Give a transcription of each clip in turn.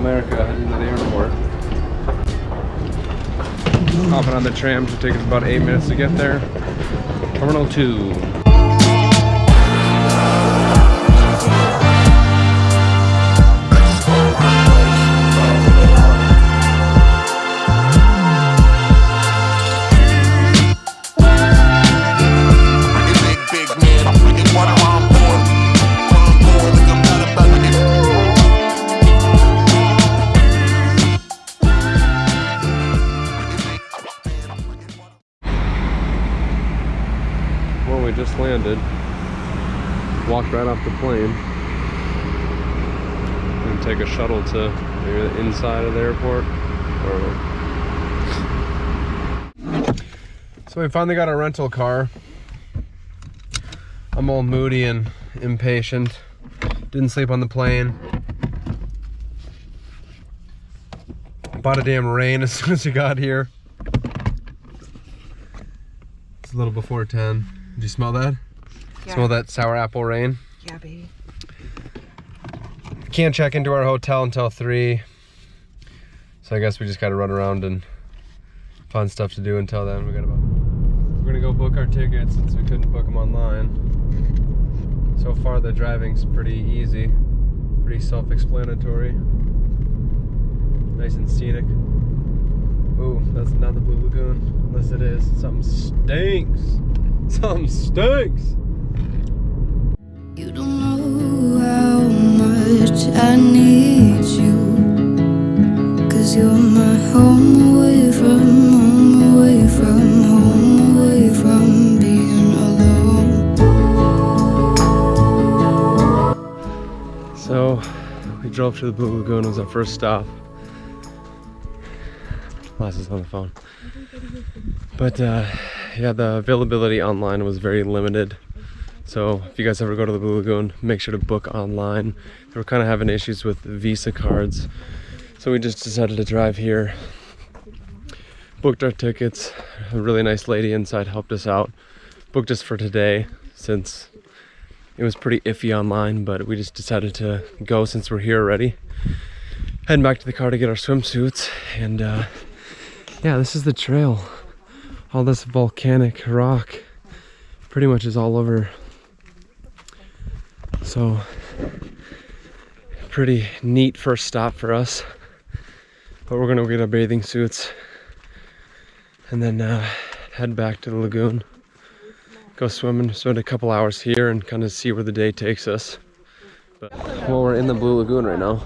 America, heading to the airport. Hopping on the tram should take us about eight minutes to get there. Terminal 2. We just landed. Walked right off the plane. And take a shuttle to maybe the inside of the airport. So we finally got a rental car. I'm all moody and impatient. Didn't sleep on the plane. Bought a damn rain as soon as we got here. It's a little before 10. Did you smell that? Smell that sour apple rain? Yeah, baby. Can't check into our hotel until 3. So I guess we just gotta run around and find stuff to do until then. We got about. We're gonna go book our tickets since we couldn't book them online. So far, the driving's pretty easy, pretty self-explanatory, nice and scenic. Ooh, that's not the Blue Lagoon, unless it is. Something stinks. Something stinks. You don't know how much I need you. Cause you're my home away from home, away from home, away from being alone. So we drove to the Blue Lagoon. It was our first stop. Lass is on the phone. But uh, yeah, the availability online was very limited. So if you guys ever go to the Blue Lagoon, make sure to book online. They were kind of having issues with Visa cards. So we just decided to drive here. Booked our tickets. A really nice lady inside helped us out. Booked us for today since it was pretty iffy online, but we just decided to go since we're here already. Heading back to the car to get our swimsuits, and uh, yeah, this is the trail. All this volcanic rock pretty much is all over. So, pretty neat first stop for us. But we're gonna get our bathing suits and then uh, head back to the lagoon go swimming, spend a couple hours here and kind of see where the day takes us. But, well, we're in the Blue Lagoon right now.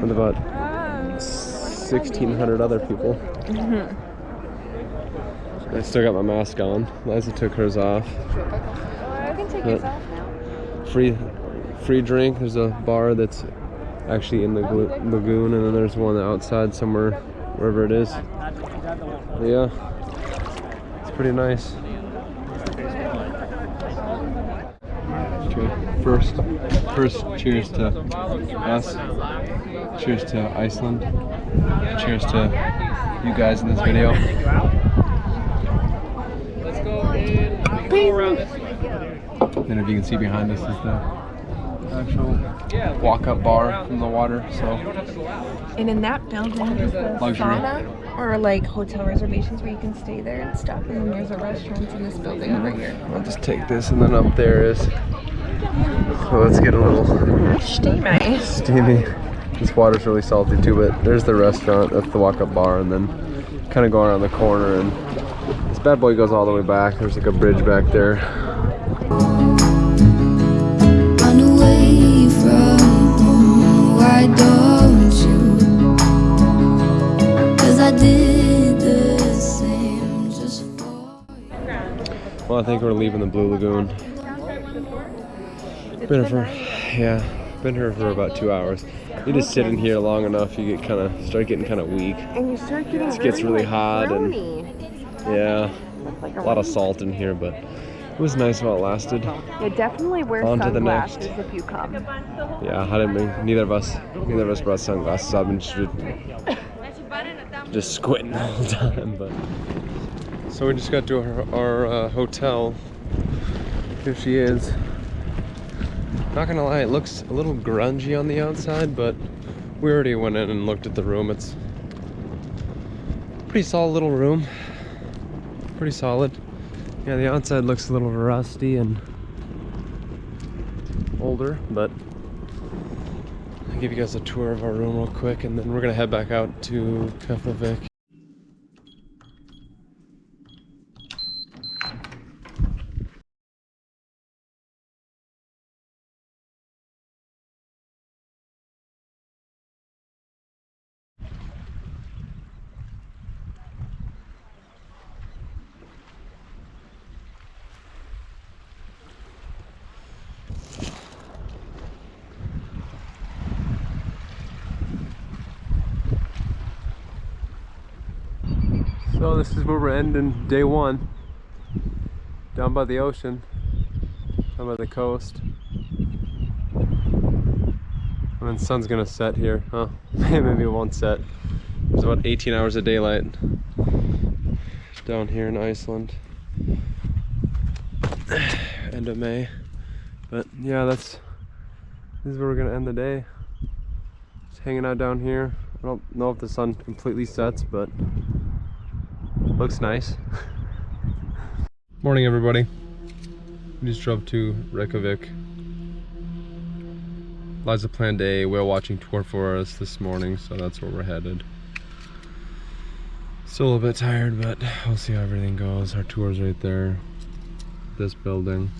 With about 1,600 other people. I still got my mask on. Liza took hers off. I can take yours off now. Free, free drink. There's a bar that's actually in the glu- lagoon, and then there's one outside somewhere, wherever it is. But yeah, it's pretty nice. First, first, cheers to us. Cheers to Iceland. Cheers to you guys in this video. And if you can see behind us is the actual walk-up bar from the water. So And in that building is the Luxury. sauna or like hotel reservations where you can stay there and stuff. And then there's a restaurant in this building over here. I'll just take this, and then up there is. So let's get a little Steamy. steamy. This water's really salty too, but there's the restaurant, that's the walk-up bar, and then kind of going around the corner, and this bad boy goes all the way back. There's like a bridge back there. Well, I think we're leaving the Blue Lagoon. Been here for, yeah, been here for about two hours. You just sit in here long enough, you get kind of start getting kind of weak. And you start getting It gets really like, hot and- Yeah, Like a lot of salt in here, but it was nice while it lasted. Yeah, definitely wear On to the sunglasses next. if you come. Yeah, I didn't. Bring, neither of us, neither of us brought sunglasses. I've been just, just squinting the whole time. But so we just got to our, our uh, hotel. Here she is. Not gonna lie, it looks a little grungy on the outside, but we already went in and looked at the room. It's pretty solid little room. Pretty solid. Yeah, the outside looks a little rusty and older, but I'll give you guys a tour of our room real quick and then we're gonna head back out to Keflavik. So this is where we're ending day one. Down by the ocean. Down by the coast. And then sun's gonna set here. Huh? Maybe it won't set. There's about 18 hours of daylight down here in Iceland. End of May. But yeah, that's this is where we're gonna end the day. Just hanging out down here. I don't know if the sun completely sets, but looks nice. Morning, everybody. We just drove to Reykjavik. Liza planned a whale watching tour for us this morning, so that's where we're headed. Still a little bit tired, but we'll see how everything goes. Our tour's right there. This building.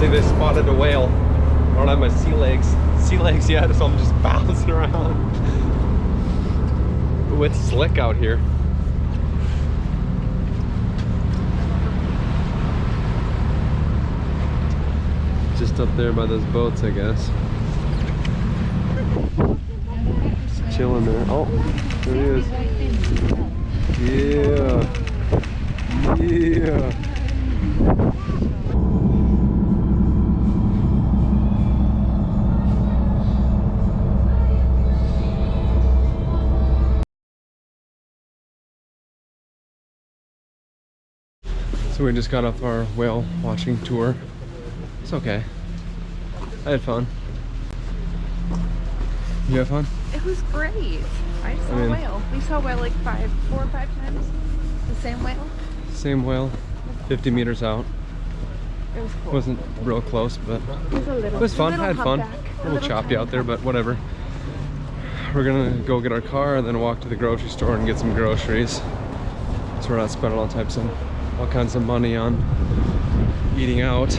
They spotted a whale. I don't have my sea legs, sea legs yet, so I'm just bouncing around. Ooh, it's slick out here. Just up there by those boats, I guess. Just chilling there. Oh, there he is. Yeah. Yeah. So we just got off our whale watching tour. It's okay. I had fun. You have fun? It was great. I saw mean- a whale. We saw a whale like five, four or five times. The same whale. Same whale, 50 meters out. It was cool. Wasn't real close, but It was a little. it was fun. little I had fun. humpback, A little choppy out there, but whatever. We're gonna go get our car and then walk to the grocery store and get some groceries. So we're not spending all types of, all kinds of money on eating out.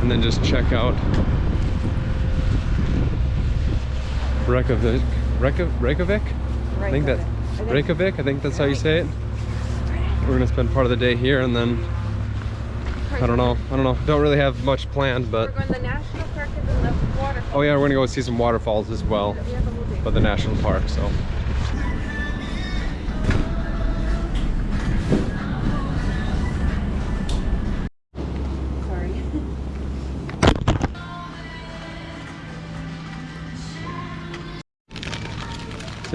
And then just check out Reykjavik. Reykjavik? Reykjavik? I think that I think- Reykjavik. I think that's how you say it. We're gonna spend part of the day here, and then I don't know. I don't know. Don't really have much planned, but going to the national park and then the waterfall. oh yeah, we're gonna go see some waterfalls as well, We have the whole day. but the national park. So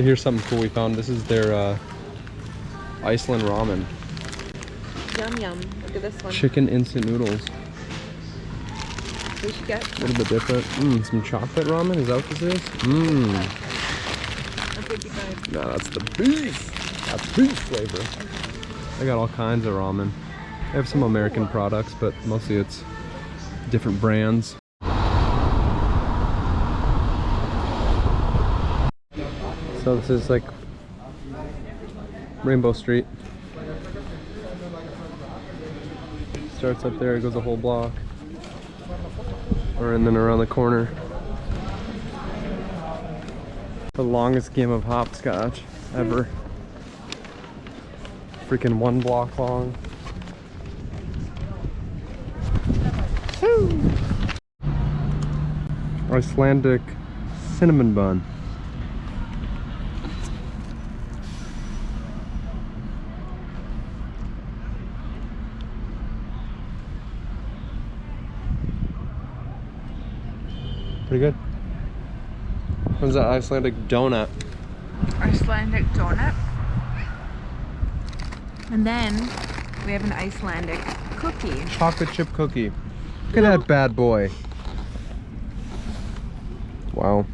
here's something cool we found. This is their uh, Iceland ramen, yum yum. Look at this one. chicken instant noodles. We should get A little bit different. Mmm, some chocolate ramen. Is that what this is? Mmm. a 55. No, that's the beef. That's beef flavor. I got all kinds of ramen. They have some American products, but mostly it's different brands. So this is like Rainbow Street. Starts up there, it goes a whole block. Or and then around the corner. The longest game of hopscotch ever. Freaking one block long. Icelandic cinnamon bun. Pretty good. What's that Icelandic donut? Icelandic donut. And then we have an Icelandic cookie. Chocolate chip cookie. Look at that bad boy. Wow.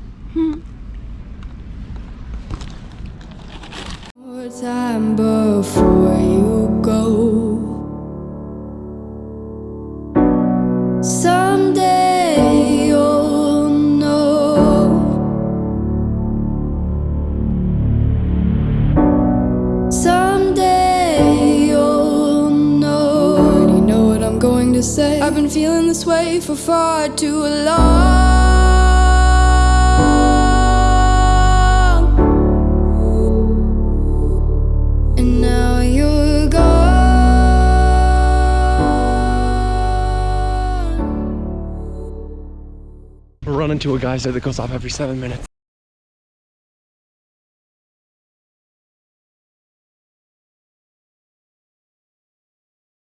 For far too long. And now you're gone. We're running to a geyser that goes off every seven minutes.